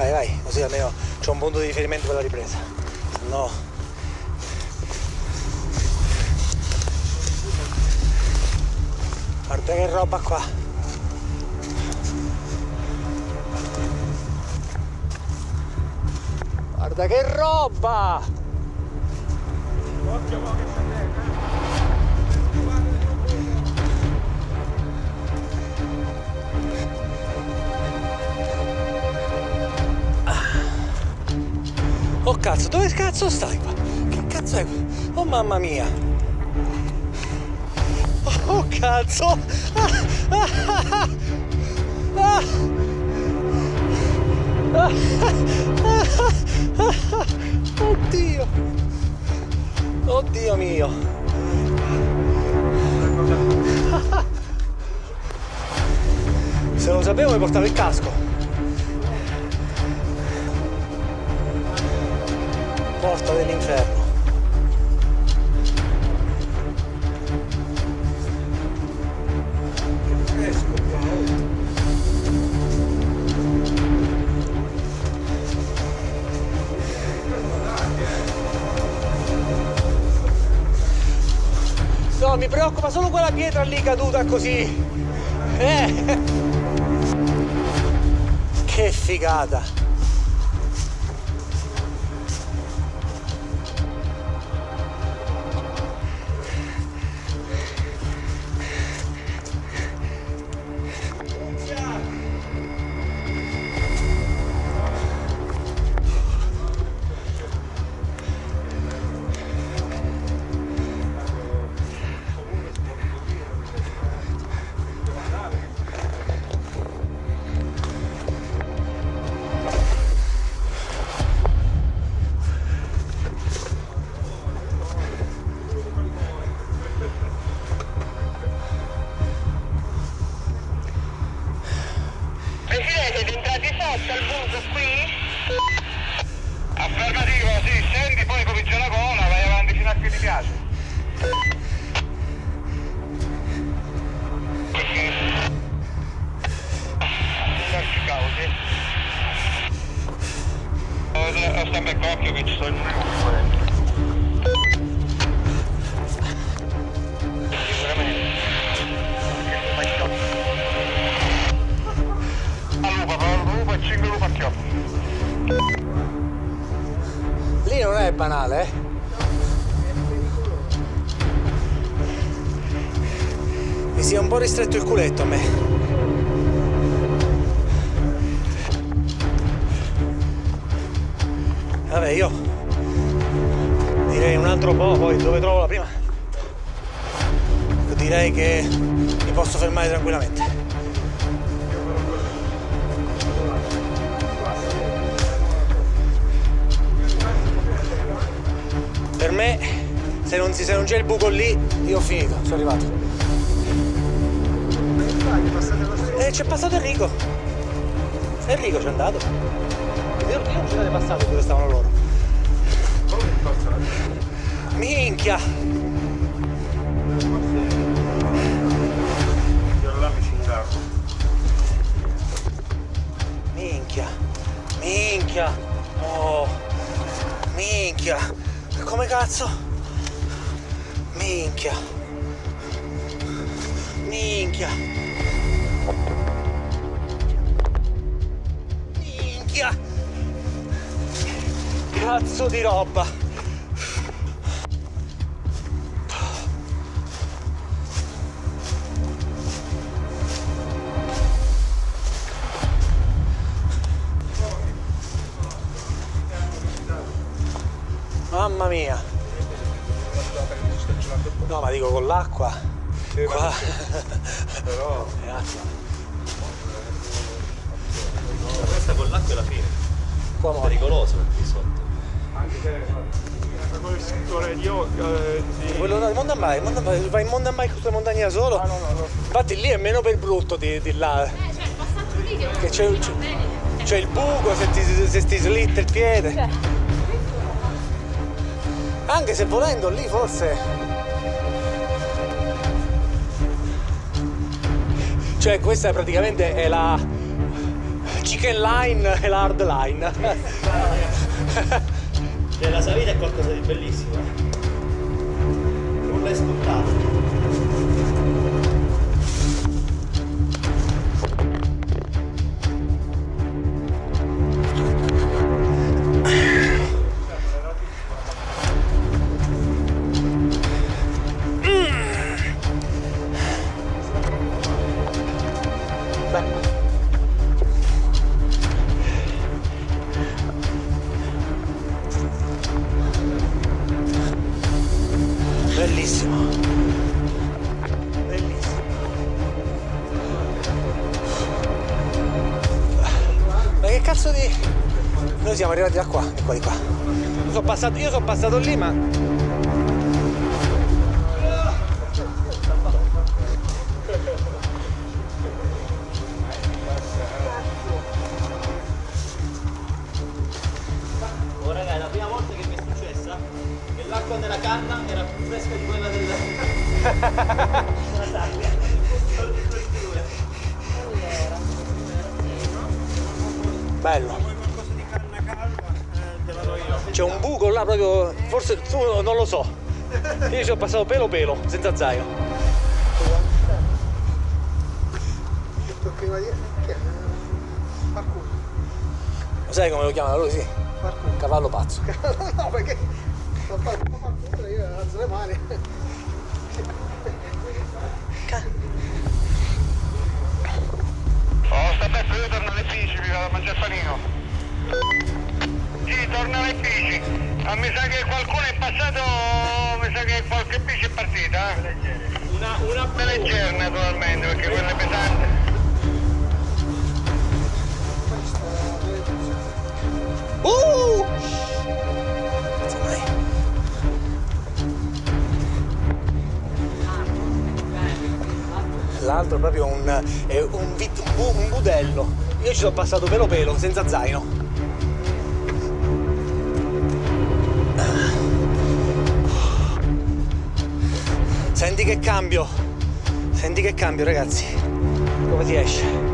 Vai, vai, così almeno c'ho un punto di riferimento per la ripresa. No. Guarda che roba qua. Guarda che roba! Oh cazzo, dove cazzo stai qua? Che cazzo è? Oh mamma mia! Oh, oh cazzo! Oddio! Oddio mio! Se lo sapevo mi portavo il casco! Porta dell'inferno. No, mi preoccupa solo quella pietra lì caduta così. Eh. Che figata. Si è un po' ristretto il culetto a me. Vabbè, io direi un altro po', poi dove trovo la prima. Direi che mi posso fermare tranquillamente. per me se non, non c'è il buco lì io ho finito, sono arrivato. Eh, c'è passato Enrico. Enrico c'è andato. Io, io non ci siete passato dove stavano loro. Minchia! Minchia! Minchia! Oh! Minchia! Come cazzo? Minchia. Minchia. Minchia. Cazzo di roba. Mamma mia! No, ma dico con l'acqua. Sì, Qua. Però. È acqua. Questa con l'acqua è la fine. Qua è pericoloso qui sotto. Anche se quello istruttore di yoga. Eh, di... Quello no, mountain bike, mountain bike, vai in mountain bike sulla montagna da solo. Ah, no, no, no. Infatti lì è meno per brutto di, di là. Eh, cioè, il passaggio lì che c'è, c'è il buco se ti, se ti slitta il piede. Cioè. Anche se volendo lì forse... Cioè questa praticamente è la chicken line e la hard line. Cioè, la salita è qualcosa di bellissimo. Nulla è scontato. Beh. Bellissimo. Bellissimo. Ma che cazzo di... Noi siamo arrivati da qua, di qua, di qua. Io sono passato, io sono passato lì, ma... Bello. C'è un buco là proprio, forse tu non lo so. Io ci sono passato pelo pelo, senza zaino. Lo sai come lo chiamano lui? Sì. Cavallo pazzo. no, perché... Facendo parkour io alzo le mani. Oh, sta bene, io torno alle bici, mi vado a mangiare panino. Sì, torno alle bici. Ma mi sa che qualcuno è passato, mi sa che qualche bici è partita, eh? Una, una Una leggera naturalmente, perché quella è pesante. L'altro proprio un, è un, vit- un bu- un budello. Io ci sono passato pelo pelo, senza zaino. Senti che cambio. Senti che cambio, ragazzi. Come si esce?